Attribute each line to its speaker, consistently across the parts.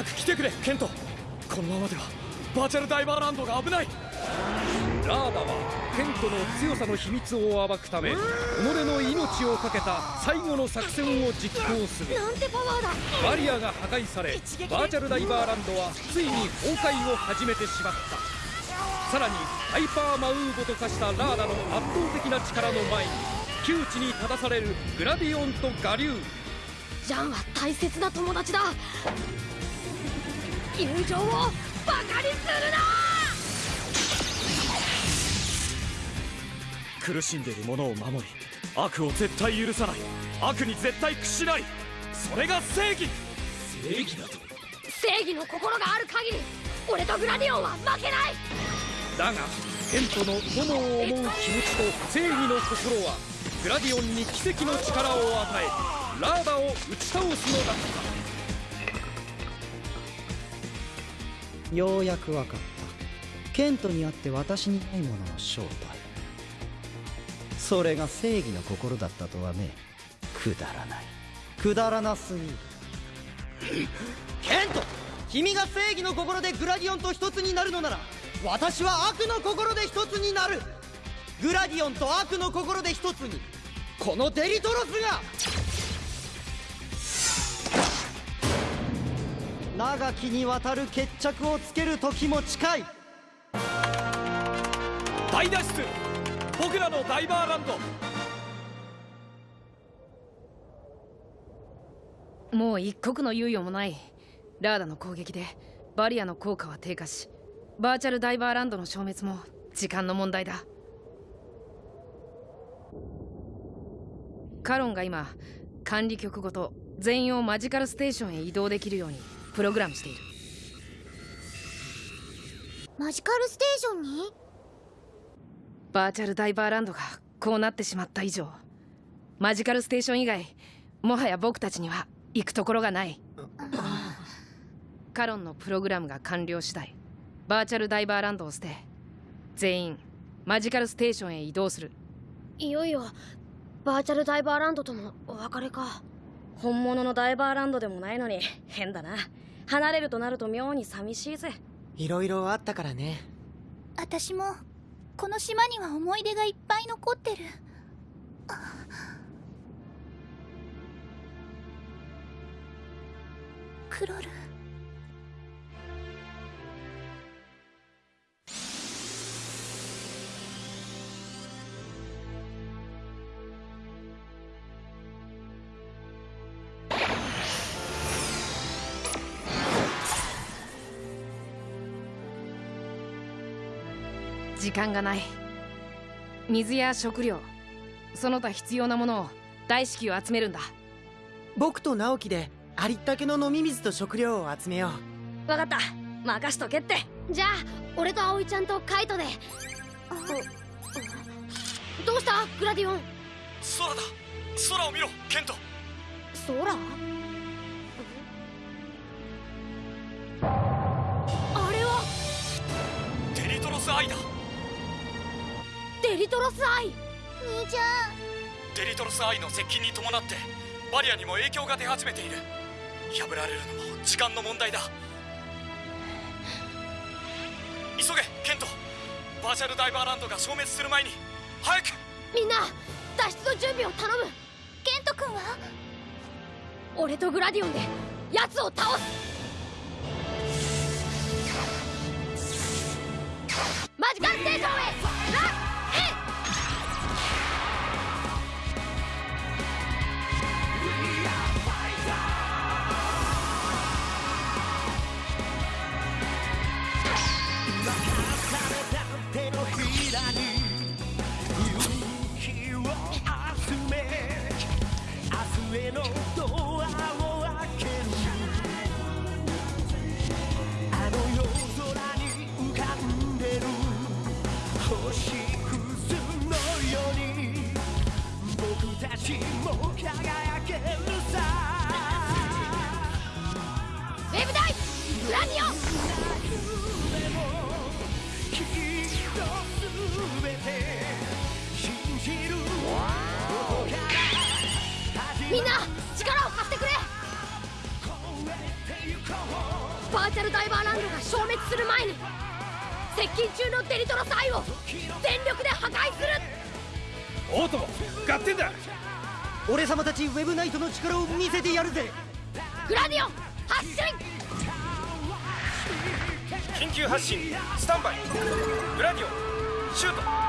Speaker 1: 早く来てくれケント。このままではバーチャルダイバーランドが危ない。
Speaker 2: ラーダはケントの強さの秘密を暴くため己の命を懸けた最後の作戦を実行する。
Speaker 3: なんてパワーだ。
Speaker 2: バリアが破壊されバーチャルダイバーランドはついに崩壊を始めてしまった。さらにハイパーマウーボと化したラーダの圧倒的な力の前に窮地に立たされるグラディオンとガリュー
Speaker 3: ジャンは大切な友達だ友情をバカにするな！
Speaker 1: 苦しんでいる者を守り悪を絶対許さない。悪に絶対屈しない。それが正義。
Speaker 2: 正義だと？
Speaker 3: 正義の心がある限り俺とグラディオンは負けない！
Speaker 2: だがケントの友を思う気持ちと正義の心はグラディオンに奇跡の力を与えラーダを打ち倒すのだ。った
Speaker 4: ようやく分かった。ケントにあって私にないものの正体。それが正義の心だったとはねくだらない。くだらなすぎる。ケント君が正義の心でグラディオンと一つになるのなら私は悪の心で一つになる。グラディオンと悪の心で一つに。このデリトロスが長きにわたる決着をつける時も近い。
Speaker 1: 大脱出。僕らのダイバーランド。
Speaker 5: もう一刻の猶予もない。ラーダの攻撃でバリアの効果は低下しバーチャルダイバーランドの消滅も時間の問題だ。カロンが今管理局ごと全員をマジカルステーションへ移動できるようにプログラムしている。
Speaker 3: マジカルステーションに？
Speaker 5: バーチャルダイバーランドがこうなってしまった以上マジカルステーション以外もはや僕たちには行くところがない。カロンのプログラムが完了次第バーチャルダイバーランドを捨て全員マジカルステーションへ移動する。
Speaker 3: いよいよバーチャルダイバーランドとのお別れか。
Speaker 6: 本物のダイバーランドでもないのに変だな離れるとなると妙に寂しいぜ。
Speaker 7: いろいろあったからね。
Speaker 8: 私もこの島には思い出がいっぱい残ってる。クロル
Speaker 5: 時間がない。水や食料その他必要なものを大至急集めるんだ。
Speaker 7: 僕と直樹でありったけの飲み水と食料を集めよ
Speaker 6: う。分かった。任しとけって。
Speaker 3: じゃあ俺と葵ちゃんとカイトで。どうした？グラディオン。
Speaker 1: 空だ。空を見ろケント。
Speaker 3: 空？
Speaker 1: リトロスアイ。
Speaker 8: 兄ちゃん。
Speaker 1: デリトロスアイの接近に伴ってバリアにも影響が出始めている。破られるのも時間の問題だ。急げケント。バーチャルダイバーランドが消滅する前に早く。
Speaker 3: みんな脱出の準備を頼む。
Speaker 8: ケント君は？
Speaker 3: 俺とグラディオンで奴を倒す。マジカルステーションへウェブダイグラディオンみんな力を貸してくれバーチャルダイバーランドが消滅する前に接近中のデリトロスアイを全力で破壊する
Speaker 9: オートモ合点だ。
Speaker 4: 俺様たちウェブナイトの力を見せてやるぜ。
Speaker 3: グラディオン発進
Speaker 10: 緊急発進スタンバイ。グラディオンシュート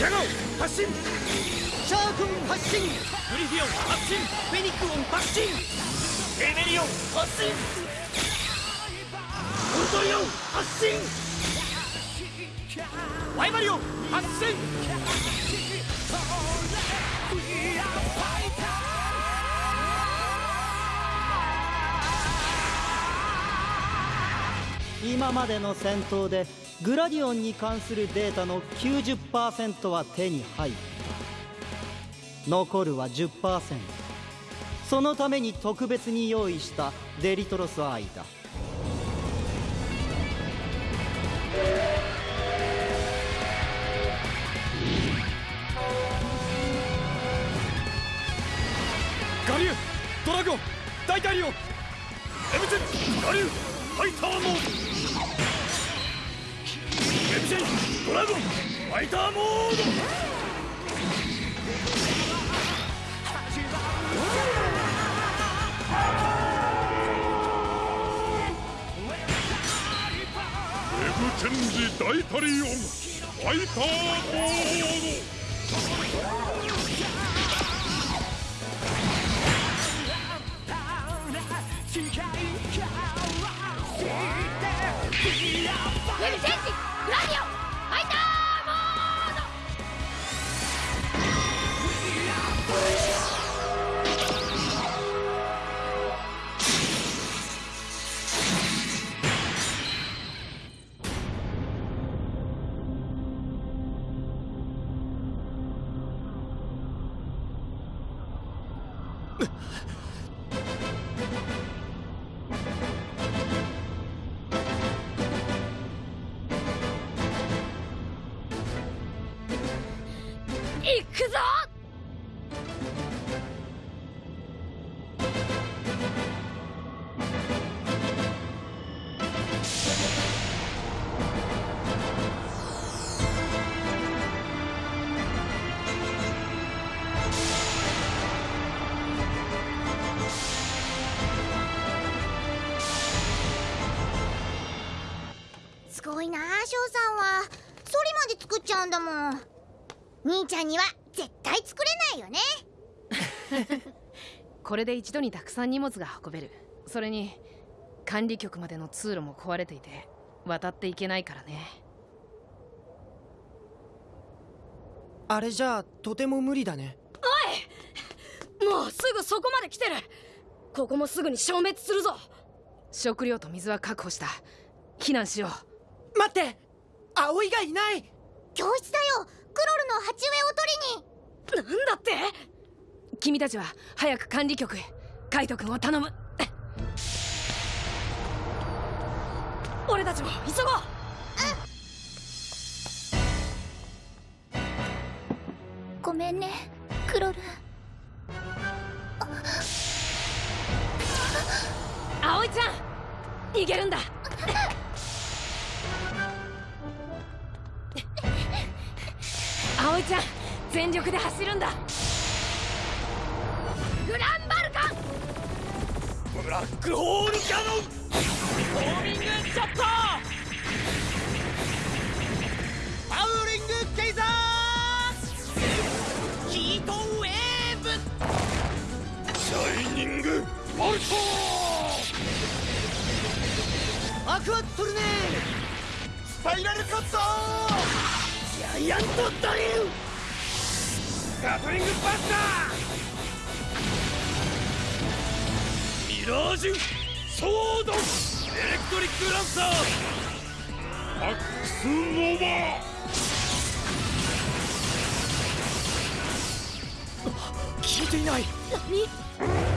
Speaker 9: ジャガオ発進
Speaker 4: シャークン発進
Speaker 1: グリフィオン発進
Speaker 4: フェニックオン発進
Speaker 1: エネリオン発進ウルトリオン発進ワイバリオン発進
Speaker 4: 今までの戦闘でグラディオンに関するデータの90%は手に入った残るは10%そのために特別に用意したデリトロスアイだ。
Speaker 1: ガリュードラゴン大タリオンエムゼンガリューファイターモード。エムゼンドラゴンファイターモード。
Speaker 11: エブチェンジ大タリオンファイターモード
Speaker 3: ウェブチェンジラディオくぞ！
Speaker 8: すごいなあ翔さんは。ソリまで作っちゃうんだもん。兄ちゃんには対作れないよね。
Speaker 5: これで一度にたくさん荷物が運べる。それに管理局までの通路も壊れていて渡っていけないからね。
Speaker 7: あれじゃあとても無理だね。
Speaker 3: もうすぐそこまで来てる。ここもすぐに消滅するぞ。
Speaker 5: 食料と水は確保した。避難しよう。
Speaker 7: 待って！葵がいない！
Speaker 8: 教室だよ。クロルの鉢植えを取りに
Speaker 3: なんだって？
Speaker 5: 君たちは早く管理局へ。カイト君を頼む。
Speaker 3: 俺たちも急ごう。
Speaker 8: ごめんねクロル。
Speaker 3: 葵ちゃん逃げるんだ。
Speaker 5: 葵ちゃん全力で走るんだ。
Speaker 3: グランバルカン！
Speaker 1: ブラックホールキャノン！ホーミングシャッター！
Speaker 4: パウリングケイザー！ヒートウェーブ！
Speaker 11: シャイニングボルト
Speaker 4: アクアトルネ
Speaker 11: スパイラルカッター
Speaker 1: ジャイアントドリルガトリングバスターミラージュソードエレクトリックランサー
Speaker 11: アックスノーバ
Speaker 1: ー効いていない。
Speaker 3: 何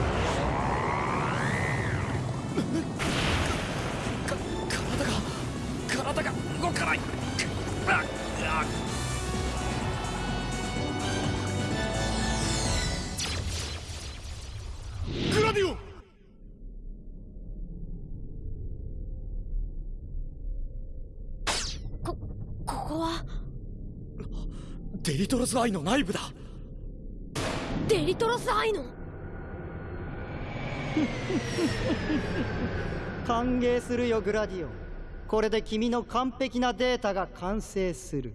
Speaker 1: リトロスアイの内部だ。
Speaker 3: デリトロスアイの？
Speaker 4: 歓迎するよグラディオ。ンこれで君の完璧なデータが完成する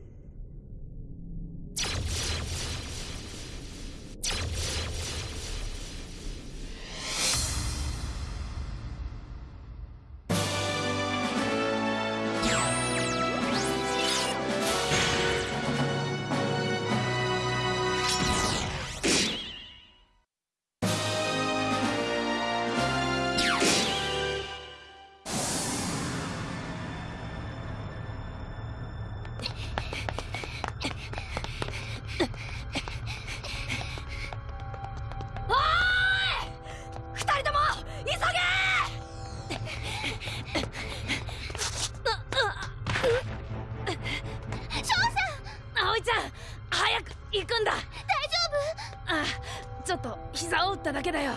Speaker 3: っただけだよ。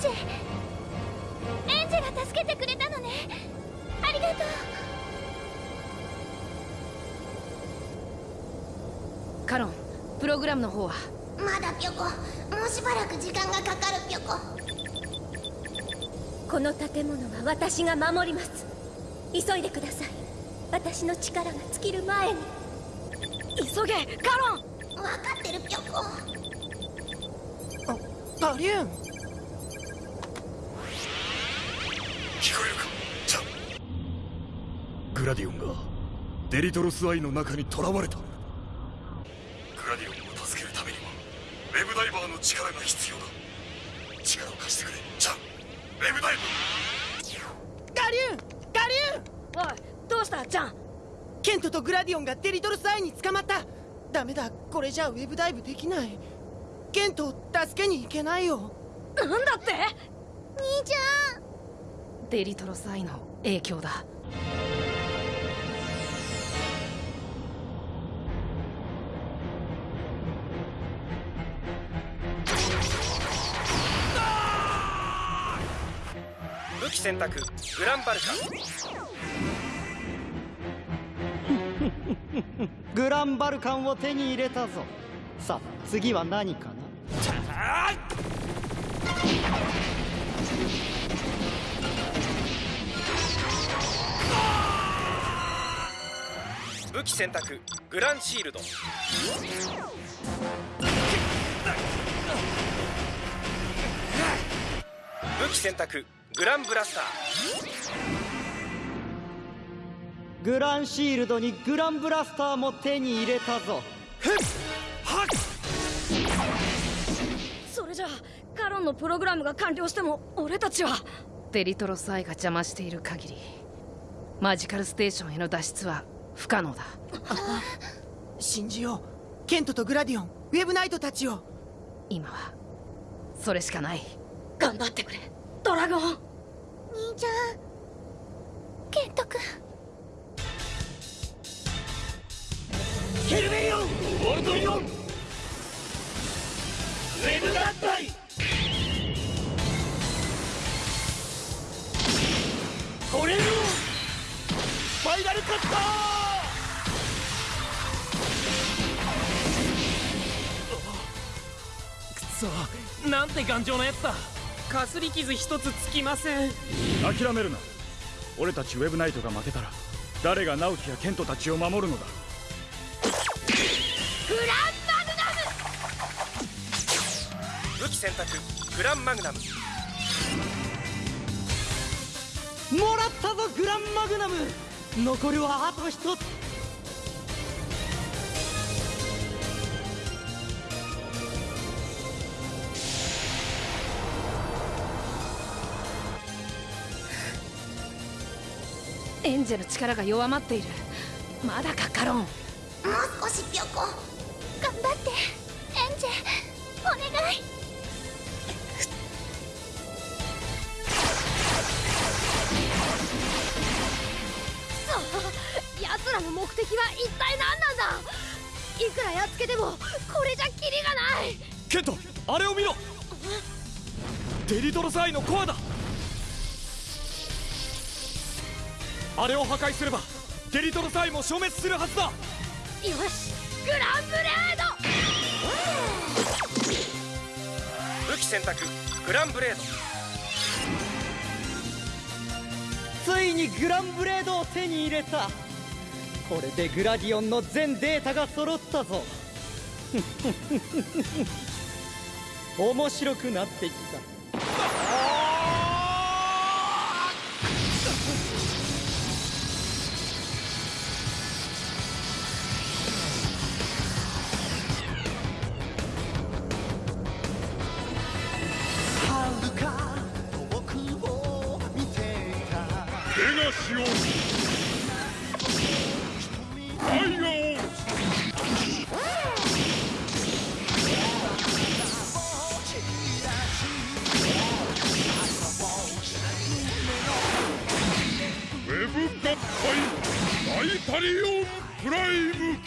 Speaker 8: ンジェエンジェが助けてくれたのね。ありがとう。
Speaker 5: カロンプログラムの方は？
Speaker 8: まだピョコもうしばらく時間がかかるピョコ
Speaker 3: この建物は私が守ります。急いでください。私の力が尽きる前に。急げカロン。
Speaker 8: 分かってるピョコ
Speaker 7: バリューン
Speaker 12: グラディオンがデリトロスアイの中に囚われた。グラディオンを助けるためにはウェブダイバーの力が必要だ。力を貸してくれ。ちゃんウェブダイバー。
Speaker 7: ガリューン!ガリューン!
Speaker 6: おいどうした？ちゃん。
Speaker 7: ケントとグラディオンがデリトルスアイに捕まった。ダメだ。これじゃウェブダイブできない。ケントを助けに行けないよ。
Speaker 6: なんだって？
Speaker 8: 兄ちゃん。
Speaker 5: デリトロスアイの影響だ
Speaker 13: 選択グランバルカ。
Speaker 4: グランバルカンを手に入れたぞ。さあ次は何かな？
Speaker 13: 武器選択グランシールド。武器選択グランブラスター。
Speaker 4: グランシールドにグランブラスターも手に入れたぞ。
Speaker 6: それじゃあカロンのプログラムが完了しても俺たちは。
Speaker 5: デリトロスアイが邪魔している限りマジカルステーションへの脱出は不可能だ。
Speaker 7: 信じよう。ケントとグラディオン。ウェブナイトたちを。
Speaker 5: 今はそれしかない。
Speaker 6: 頑張ってくれドラゴン
Speaker 8: 兄ちゃんケント君
Speaker 1: ヘルベリオンウォルトリオンウェブ合体ゴレルオンファイナルカッターそなんて頑丈なやつだ。
Speaker 7: かすり傷一つつきません。
Speaker 12: 諦めるな。俺たちウェブナイトが負けたら誰が直樹やケントたちを守るのだ。
Speaker 3: グランマグナム！
Speaker 13: 武器選択グランマグナム。
Speaker 4: もらったぞグランマグナム！残るはあと一つ
Speaker 5: エンジェの力が弱まっている。まだかカロン。
Speaker 8: もう少しピョコ頑張って。エンジェお願い。
Speaker 3: そう。奴らの目的は一体何なんだ。いくらやっつけてもこれじゃキリがない。
Speaker 1: ケントあれを見ろ。デリトロスアイのコアだあれを破壊すればデリトロスアイも消滅するはずだ。
Speaker 3: よしグランブレード。
Speaker 13: 武器選択グランブレード。
Speaker 4: ついにグランブレードを手に入れた。これでグラディオンの全データが揃ったぞ。面白くなってきた
Speaker 12: ペガシオンタイガオンウェブ合体バイタリオンプライム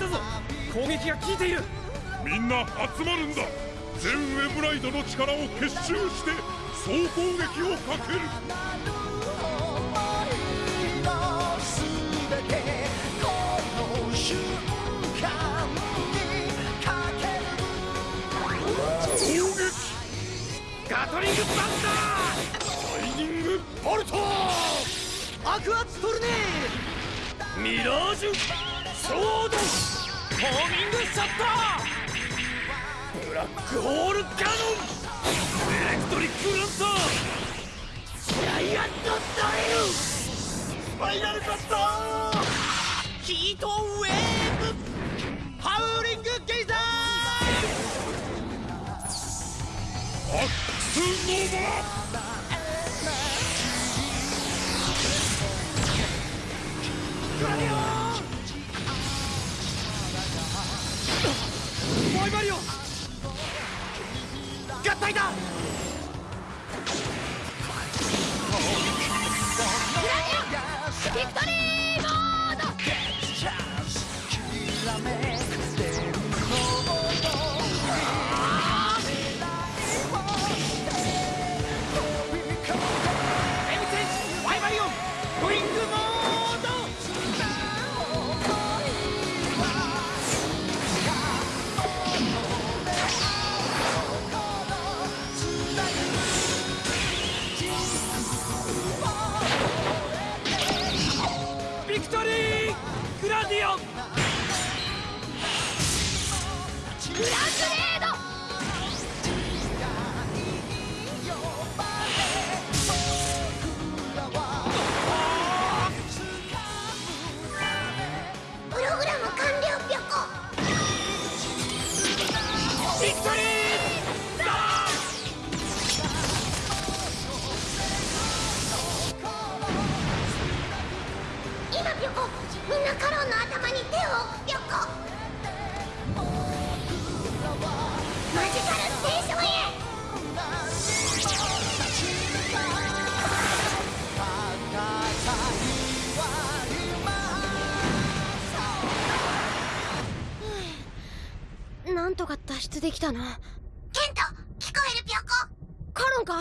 Speaker 2: ったぞ。攻撃が効いている。
Speaker 12: みんな集まるんだ。全ウェブライドの力を結集して総攻撃をかける。攻撃。
Speaker 2: ガトリングバン
Speaker 12: ライニングボルト
Speaker 4: アクアツトルネ
Speaker 1: ミラージュソードホーミングシャッターブラックホールカノンエレクトリックランタージャイアントドリル。スパイラルカッター
Speaker 7: ヒートウェーブ。ハウリングゲイザ
Speaker 12: アックスノバ
Speaker 1: バイバリオン
Speaker 7: 合体だ。
Speaker 3: ビクトリー！
Speaker 1: ビクトリーグラディオン。
Speaker 3: グランブレード
Speaker 8: カロンの頭に手を置くピョコマジカルステーションへ
Speaker 3: なんとか脱出できたな。
Speaker 8: ケント
Speaker 3: か？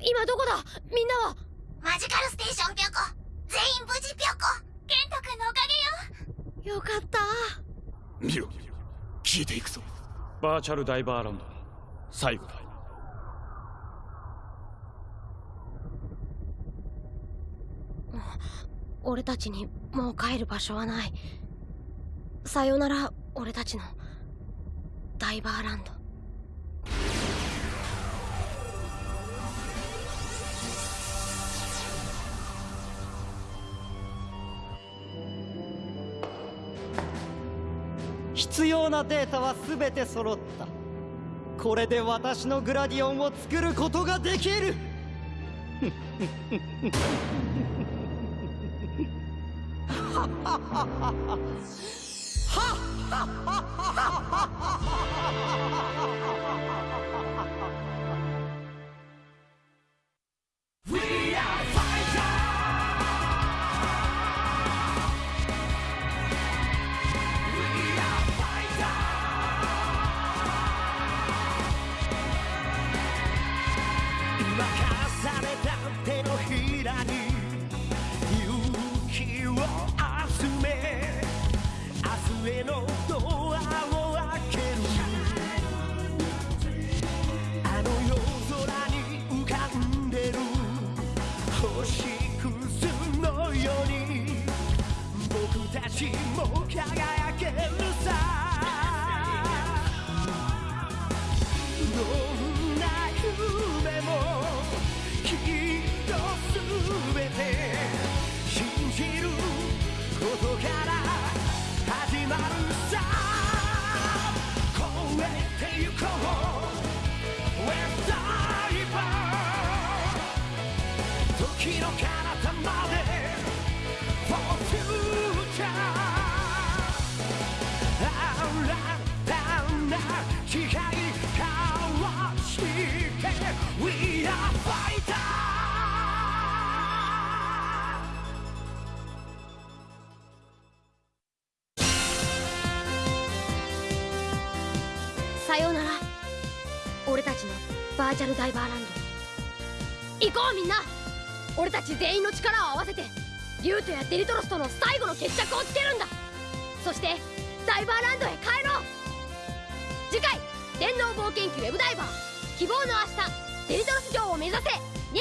Speaker 3: 今どこだ？みんなは？
Speaker 8: マジカルステーションぴょこ全員無事ぴょこケント君のおかげよ。
Speaker 3: よかった。
Speaker 12: 見ろ消えていくぞ。
Speaker 1: バーチャルダイバーランド。最後だ。
Speaker 3: 俺たちにもう帰る場所はない。さよなら俺たちのダイバーランド
Speaker 4: 必要なデータは全て揃った。これで私のグラディオンを作ることができる。
Speaker 10: 今 あの夜空に浮かんでる星屑のように僕たちも輝くバー
Speaker 3: チャルダイバーランド行こうみんな。俺たち全員の力を合わせてリュウトやデリトロスとの最後の決着をつけるんだ。そしてダイバーランドへ帰ろう。次回電脳冒険記ウェブダイバー。希望の明日デリトロス城を目指せ。に